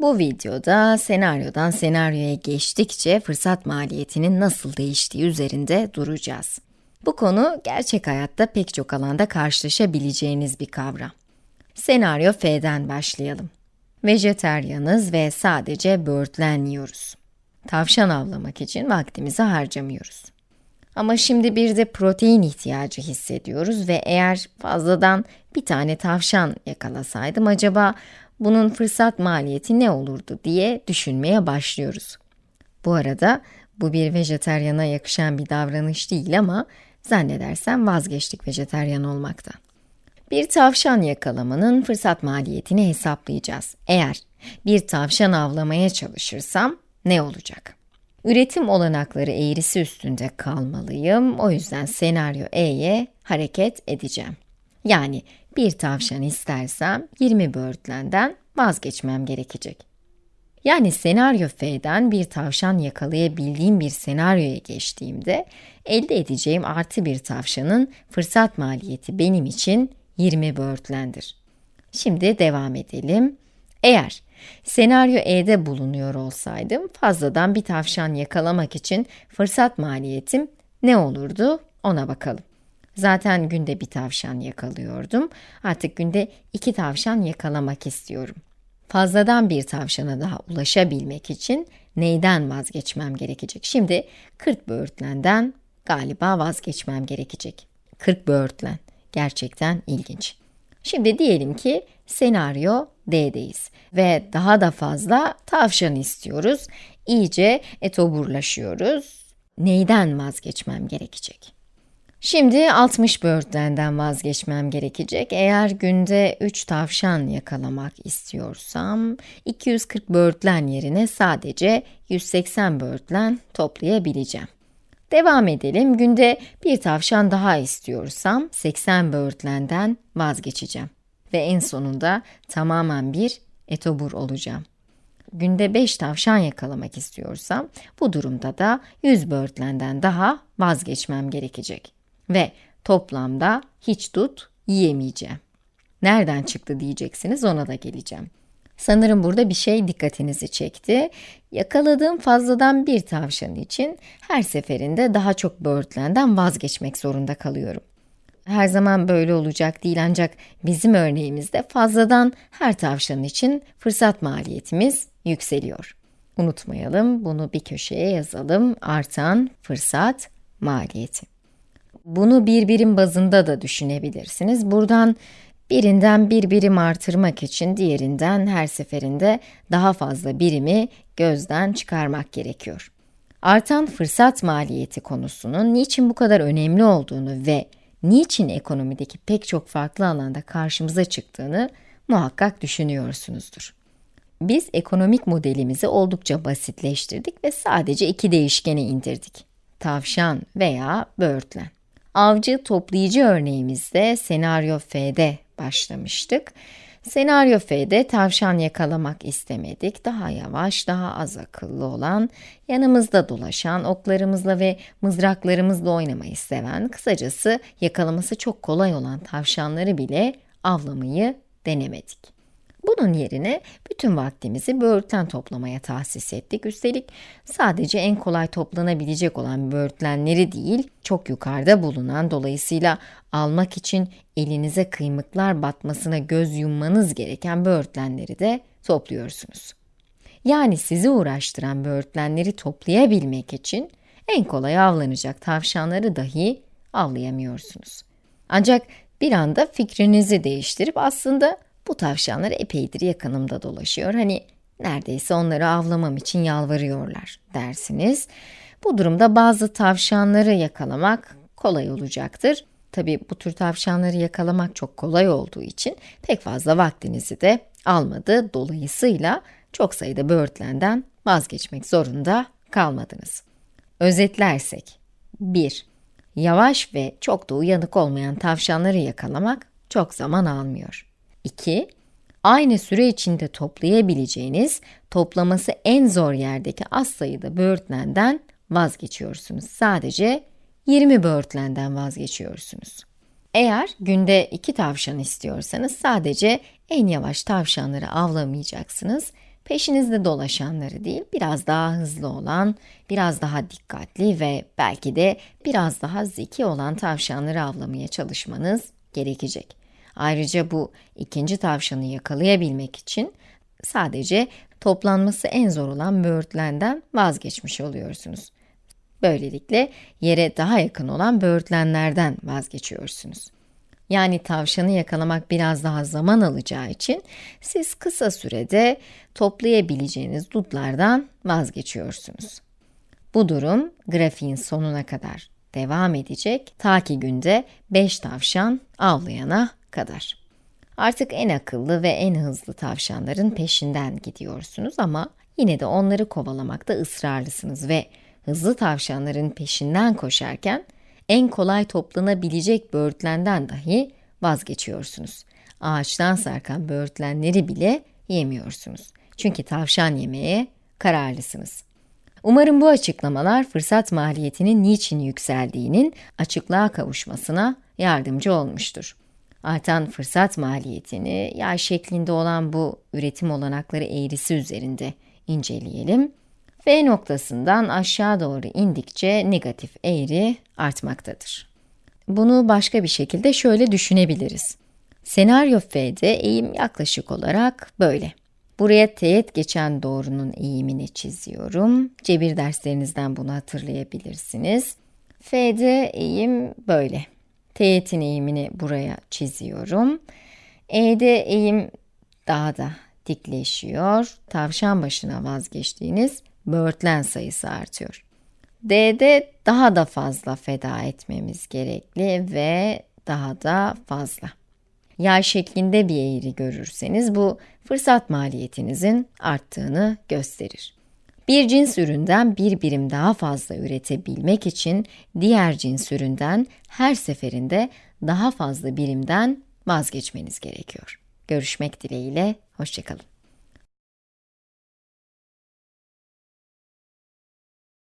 Bu videoda senaryodan senaryoya geçtikçe fırsat maliyetinin nasıl değiştiği üzerinde duracağız. Bu konu gerçek hayatta pek çok alanda karşılaşabileceğiniz bir kavram. Senaryo F'den başlayalım. Vejeteryanız ve sadece böğürtlen yiyoruz. Tavşan avlamak için vaktimizi harcamıyoruz. Ama şimdi bir de protein ihtiyacı hissediyoruz ve eğer fazladan bir tane tavşan yakalasaydım acaba bunun fırsat maliyeti ne olurdu diye düşünmeye başlıyoruz. Bu arada bu bir vejetaryana yakışan bir davranış değil ama zannedersem vazgeçtik vejeteryan olmaktan. Bir tavşan yakalamanın fırsat maliyetini hesaplayacağız. Eğer bir tavşan avlamaya çalışırsam ne olacak? Üretim olanakları eğrisi üstünde kalmalıyım. O yüzden senaryo E'ye hareket edeceğim. Yani bir tavşan istersem 20 böğürtlenden vazgeçmem gerekecek. Yani senaryo F'den bir tavşan yakalayabildiğim bir senaryoya geçtiğimde elde edeceğim artı bir tavşanın fırsat maliyeti benim için 20 böğürtlendir. Şimdi devam edelim. Eğer senaryo E'de bulunuyor olsaydım fazladan bir tavşan yakalamak için fırsat maliyetim ne olurdu ona bakalım. Zaten günde bir tavşan yakalıyordum. Artık günde iki tavşan yakalamak istiyorum. Fazladan bir tavşana daha ulaşabilmek için neyden vazgeçmem gerekecek? Şimdi 40 böğürtlenden galiba vazgeçmem gerekecek. 40 böğürtlen. Gerçekten ilginç. Şimdi diyelim ki senaryo D'deyiz ve daha da fazla tavşan istiyoruz. İyice etoburlaşıyoruz. Neyden vazgeçmem gerekecek? Şimdi 60 böğürtlenden vazgeçmem gerekecek. Eğer günde 3 tavşan yakalamak istiyorsam, 240 böğürtlen yerine sadece 180 böğürtlen toplayabileceğim. Devam edelim. Günde bir tavşan daha istiyorsam 80 böğürtlenden vazgeçeceğim. Ve en sonunda tamamen bir etobur olacağım. Günde 5 tavşan yakalamak istiyorsam bu durumda da 100 böğürtlenden daha vazgeçmem gerekecek. Ve toplamda hiç tut yiyemeyeceğim. Nereden çıktı diyeceksiniz ona da geleceğim. Sanırım burada bir şey dikkatinizi çekti. Yakaladığım fazladan bir tavşan için her seferinde daha çok böğürtlenden vazgeçmek zorunda kalıyorum. Her zaman böyle olacak değil ancak bizim örneğimizde fazladan her tavşan için fırsat maliyetimiz yükseliyor. Unutmayalım, bunu bir köşeye yazalım. Artan fırsat maliyeti. Bunu bir birim bazında da düşünebilirsiniz. Buradan birinden bir birim artırmak için diğerinden her seferinde daha fazla birimi gözden çıkarmak gerekiyor. Artan fırsat maliyeti konusunun niçin bu kadar önemli olduğunu ve niçin ekonomideki pek çok farklı alanda karşımıza çıktığını muhakkak düşünüyorsunuzdur. Biz ekonomik modelimizi oldukça basitleştirdik ve sadece iki değişkene indirdik. Tavşan veya böğürtlen. Avcı toplayıcı örneğimizde senaryo F'de başlamıştık. Senaryo F'de tavşan yakalamak istemedik. Daha yavaş, daha az akıllı olan, yanımızda dolaşan, oklarımızla ve mızraklarımızla oynamayı seven, kısacası yakalaması çok kolay olan tavşanları bile avlamayı denemedik. Bunun yerine bütün vaktimizi böğürtlen toplamaya tahsis ettik. Üstelik sadece en kolay toplanabilecek olan böğürtlenleri değil, çok yukarıda bulunan dolayısıyla almak için elinize kıymıklar batmasına göz yummanız gereken böğürtlenleri de topluyorsunuz. Yani sizi uğraştıran böğürtlenleri toplayabilmek için en kolay avlanacak tavşanları dahi avlayamıyorsunuz. Ancak bir anda fikrinizi değiştirip aslında bu tavşanlar epeydir yakınımda dolaşıyor. Hani neredeyse onları avlamam için yalvarıyorlar dersiniz. Bu durumda bazı tavşanları yakalamak kolay olacaktır. Tabi bu tür tavşanları yakalamak çok kolay olduğu için pek fazla vaktinizi de almadı. Dolayısıyla çok sayıda böğürtlenden vazgeçmek zorunda kalmadınız. Özetlersek 1. Yavaş ve çok da uyanık olmayan tavşanları yakalamak çok zaman almıyor. 2. Aynı süre içinde toplayabileceğiniz, toplaması en zor yerdeki az sayıda böğürtlenden vazgeçiyorsunuz. Sadece 20 böğürtlenden vazgeçiyorsunuz. Eğer günde 2 tavşan istiyorsanız sadece en yavaş tavşanları avlamayacaksınız. Peşinizde dolaşanları değil, biraz daha hızlı olan, biraz daha dikkatli ve belki de biraz daha zeki olan tavşanları avlamaya çalışmanız gerekecek. Ayrıca bu ikinci tavşanı yakalayabilmek için sadece toplanması en zor olan böğürtlenden vazgeçmiş oluyorsunuz. Böylelikle yere daha yakın olan böğürtlenlerden vazgeçiyorsunuz. Yani tavşanı yakalamak biraz daha zaman alacağı için siz kısa sürede toplayabileceğiniz dutlardan vazgeçiyorsunuz. Bu durum grafiğin sonuna kadar devam edecek ta ki günde 5 tavşan avlayana kadar. Artık en akıllı ve en hızlı tavşanların peşinden gidiyorsunuz ama yine de onları kovalamakta ısrarlısınız ve hızlı tavşanların peşinden koşarken en kolay toplanabilecek böğürtlenden dahi vazgeçiyorsunuz. Ağaçtan sarkan böğürtlenleri bile yemiyorsunuz. Çünkü tavşan yemeye kararlısınız. Umarım bu açıklamalar fırsat maliyetinin niçin yükseldiğinin açıklığa kavuşmasına yardımcı olmuştur. Artan fırsat maliyetini yay şeklinde olan bu üretim olanakları eğrisi üzerinde inceleyelim. F noktasından aşağı doğru indikçe negatif eğri artmaktadır. Bunu başka bir şekilde şöyle düşünebiliriz. Senaryo F'de eğim yaklaşık olarak böyle. Buraya teğet geçen doğrunun eğimini çiziyorum. Cebir derslerinizden bunu hatırlayabilirsiniz. F'de eğim böyle. Teğetin eğimini buraya çiziyorum. E'de eğim daha da dikleşiyor. Tavşan başına vazgeçtiğiniz böğürtlen sayısı artıyor. D'de daha da fazla feda etmemiz gerekli ve daha da fazla. Yay şeklinde bir eğri görürseniz bu fırsat maliyetinizin arttığını gösterir. Bir cins üründen bir birim daha fazla üretebilmek için diğer cins üründen her seferinde daha fazla birimden vazgeçmeniz gerekiyor. Görüşmek dileğiyle, hoşçakalın.